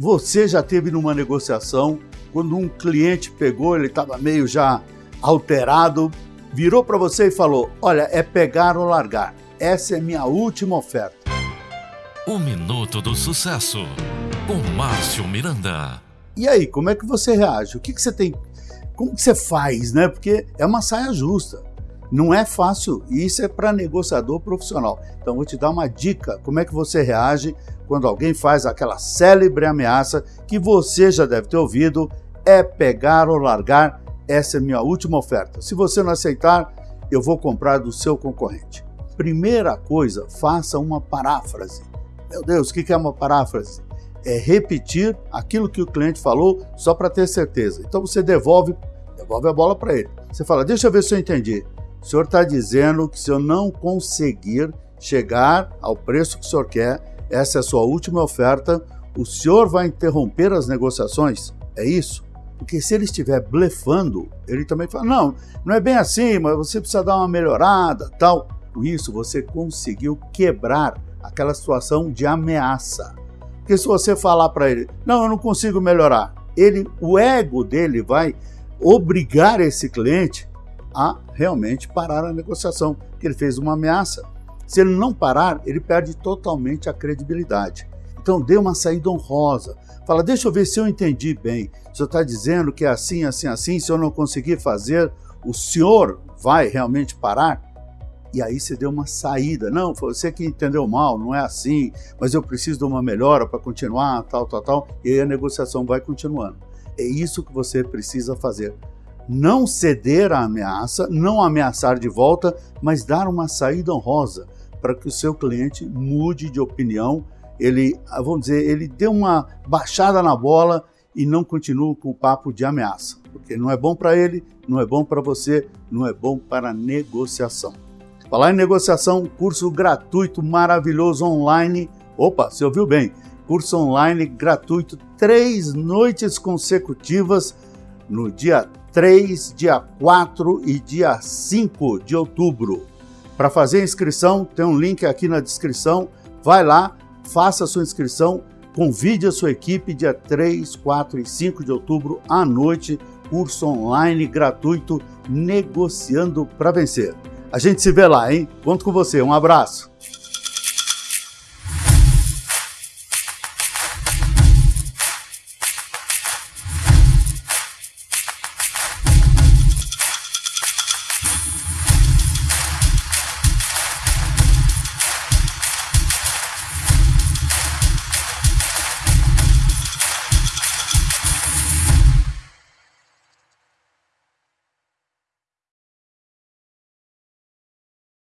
Você já teve numa negociação quando um cliente pegou, ele estava meio já alterado, virou para você e falou: Olha, é pegar ou largar. Essa é minha última oferta. O Minuto do Sucesso, com Márcio Miranda. E aí, como é que você reage? O que, que você tem? Como que você faz, né? Porque é uma saia justa. Não é fácil, e isso é para negociador profissional. Então, vou te dar uma dica: como é que você reage quando alguém faz aquela célebre ameaça que você já deve ter ouvido: é pegar ou largar. Essa é minha última oferta. Se você não aceitar, eu vou comprar do seu concorrente. Primeira coisa, faça uma paráfrase. Meu Deus, o que é uma paráfrase? É repetir aquilo que o cliente falou só para ter certeza. Então você devolve, devolve a bola para ele. Você fala: Deixa eu ver se eu entendi. O senhor está dizendo que se eu não conseguir chegar ao preço que o senhor quer, essa é a sua última oferta, o senhor vai interromper as negociações? É isso? Porque se ele estiver blefando, ele também fala: não, não é bem assim, mas você precisa dar uma melhorada, tal. Com isso, você conseguiu quebrar aquela situação de ameaça. Porque se você falar para ele: não, eu não consigo melhorar, ele, o ego dele vai obrigar esse cliente a realmente parar a negociação, que ele fez uma ameaça. Se ele não parar, ele perde totalmente a credibilidade. Então dê uma saída honrosa. Fala, deixa eu ver se eu entendi bem. O senhor está dizendo que é assim, assim, assim, se eu não conseguir fazer, o senhor vai realmente parar? E aí você deu uma saída. Não, foi você que entendeu mal, não é assim, mas eu preciso de uma melhora para continuar, tal, tal, tal. E aí a negociação vai continuando. É isso que você precisa fazer não ceder à ameaça, não ameaçar de volta, mas dar uma saída honrosa para que o seu cliente mude de opinião, ele, vamos dizer, ele dê uma baixada na bola e não continue com o papo de ameaça, porque não é bom para ele, não é bom para você, não é bom para a negociação. Falar em negociação, curso gratuito maravilhoso online. Opa, você ouviu bem? Curso online gratuito, três noites consecutivas no dia 3, dia 4 e dia 5 de outubro. Para fazer a inscrição, tem um link aqui na descrição. Vai lá, faça a sua inscrição, convide a sua equipe dia 3, 4 e 5 de outubro à noite, curso online gratuito Negociando para Vencer. A gente se vê lá, hein? Conto com você. Um abraço.